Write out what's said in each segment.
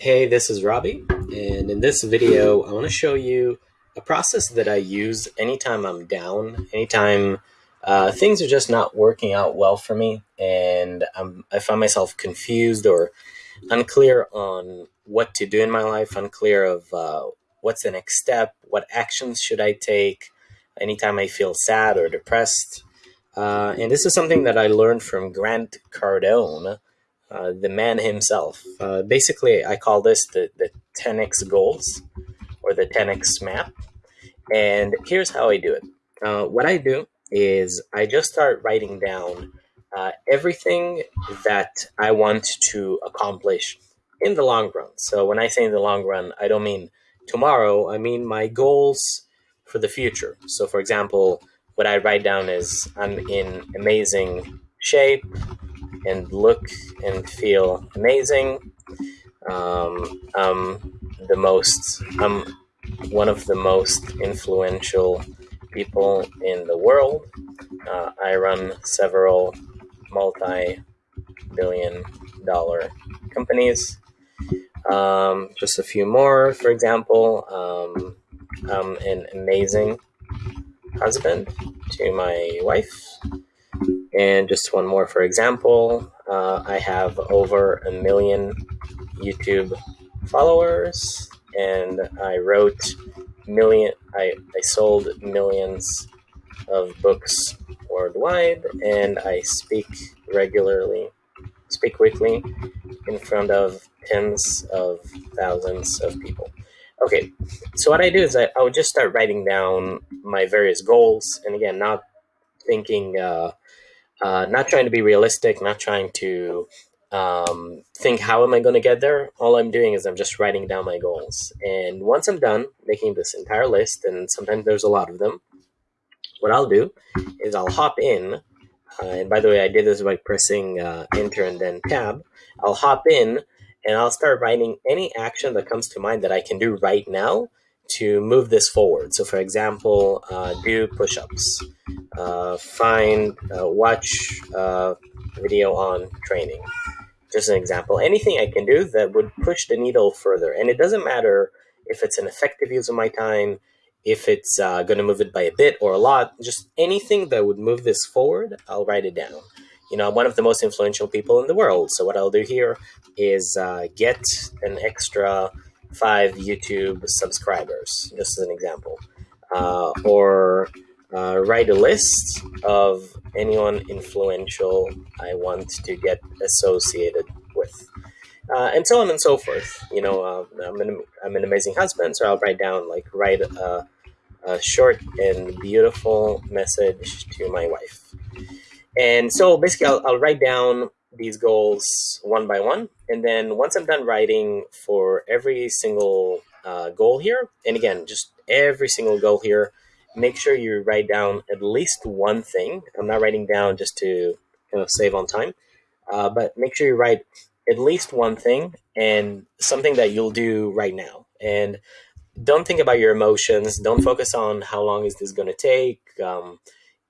Hey, this is Robbie, and in this video, I want to show you a process that I use anytime I'm down, anytime uh, things are just not working out well for me, and I'm, I find myself confused or unclear on what to do in my life, unclear of uh, what's the next step, what actions should I take, anytime I feel sad or depressed. Uh, and this is something that I learned from Grant Cardone, uh, the man himself. Uh, basically, I call this the, the 10x goals or the 10x map. And here's how I do it. Uh, what I do is I just start writing down uh, everything that I want to accomplish in the long run. So when I say in the long run, I don't mean tomorrow, I mean my goals for the future. So, for example, what I write down is I'm in amazing shape and look and feel amazing. Um, I'm the most, I'm one of the most influential people in the world. Uh, I run several multi billion dollar companies. Um, just a few more, for example, um, I'm an amazing husband to my wife. And just one more for example, uh, I have over a million YouTube followers and I wrote million, I, I sold millions of books worldwide and I speak regularly, speak weekly in front of tens of thousands of people. Okay, so what I do is I, I would just start writing down my various goals, and again, not thinking, uh, uh, not trying to be realistic, not trying to um, think how am I going to get there. All I'm doing is I'm just writing down my goals, and once I'm done making this entire list, and sometimes there's a lot of them, what I'll do is I'll hop in. Uh, and by the way, I did this by pressing uh, Enter and then Tab. I'll hop in and I'll start writing any action that comes to mind that I can do right now to move this forward. So, for example, uh, do push-ups, uh, find, uh, watch uh, video on training. Just an example. Anything I can do that would push the needle further, and it doesn't matter if it's an effective use of my time, if it's uh, going to move it by a bit or a lot. Just anything that would move this forward, I'll write it down you know, I'm one of the most influential people in the world. So what I'll do here is uh, get an extra five YouTube subscribers, just as an example, uh, or uh, write a list of anyone influential I want to get associated with. Uh, and so on and so forth. You know, uh, I'm, an, I'm an amazing husband, so I'll write down, like, write a, a short and beautiful message to my wife. And so basically, I'll, I'll write down these goals one by one. And then once I'm done writing for every single uh, goal here, and again, just every single goal here, make sure you write down at least one thing. I'm not writing down just to kind of save on time, uh, but make sure you write at least one thing and something that you'll do right now. And don't think about your emotions. Don't focus on how long is this going to take. Um,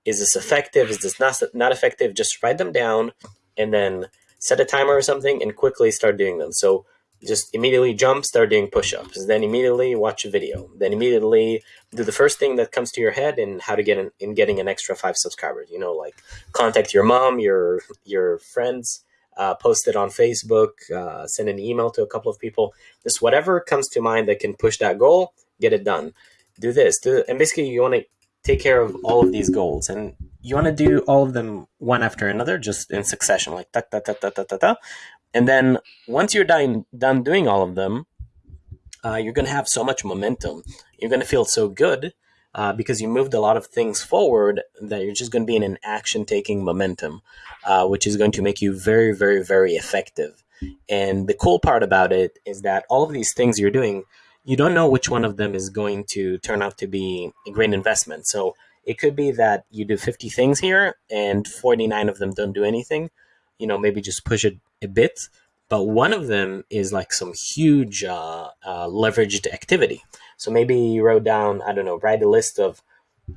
is this effective? Is this not, not effective? Just write them down and then set a timer or something and quickly start doing them. So just immediately jump, start doing push-ups, then immediately watch a video, then immediately do the first thing that comes to your head and how to get in, in getting an extra five subscribers. You know, like contact your mom, your your friends, uh, post it on Facebook, uh, send an email to a couple of people. Just whatever comes to mind that can push that goal, get it done. Do this, do and basically you want to take care of all of these goals and you want to do all of them one after another just in succession like ta ta ta ta ta ta ta. And then once you're done done doing all of them uh, you're going to have so much momentum. You're going to feel so good uh, because you moved a lot of things forward that you're just going to be in an action taking momentum uh, which is going to make you very very very effective. And the cool part about it is that all of these things you're doing you don't know which one of them is going to turn out to be a great investment. So it could be that you do 50 things here and 49 of them don't do anything. You know, maybe just push it a bit. But one of them is like some huge uh, uh, leveraged activity. So maybe you wrote down, I don't know, write a list of,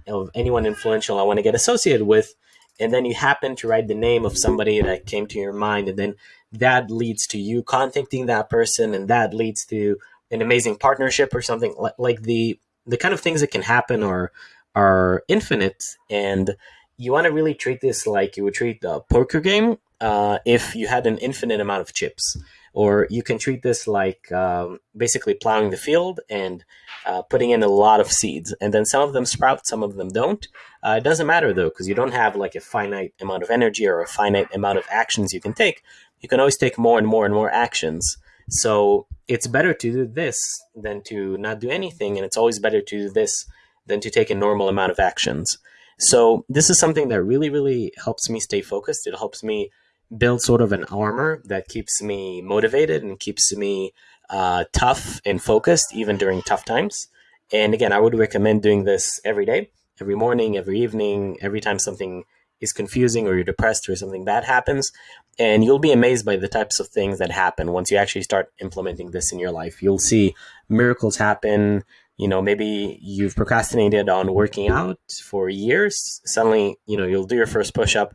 of anyone influential I want to get associated with. And then you happen to write the name of somebody that came to your mind. And then that leads to you contacting that person and that leads to an amazing partnership or something like, like the the kind of things that can happen are are infinite and you want to really treat this like you would treat a poker game uh, if you had an infinite amount of chips. Or you can treat this like um, basically plowing the field and uh, putting in a lot of seeds. And then some of them sprout some of them don't. Uh, it doesn't matter though because you don't have like a finite amount of energy or a finite amount of actions you can take. You can always take more and more and more actions. So it's better to do this than to not do anything and it's always better to do this than to take a normal amount of actions so this is something that really really helps me stay focused it helps me build sort of an armor that keeps me motivated and keeps me uh, tough and focused even during tough times. And again, I would recommend doing this every day, every morning, every evening, every time something is confusing or you're depressed or something bad happens. And you'll be amazed by the types of things that happen once you actually start implementing this in your life. You'll see miracles happen. You know, maybe you've procrastinated on working out for years. Suddenly, you know, you'll do your first push up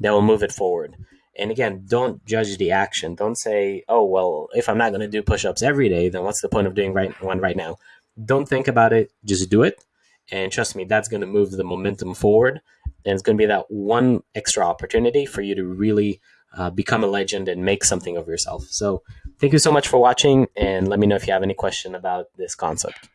that will move it forward and again, don't judge the action. Don't say, "Oh, well, if I'm not going to do push-ups every day, then what's the point of doing right one right now?" Don't think about it. Just do it, and trust me, that's going to move the momentum forward. And it's going to be that one extra opportunity for you to really uh, become a legend and make something of yourself. So, thank you so much for watching, and let me know if you have any question about this concept.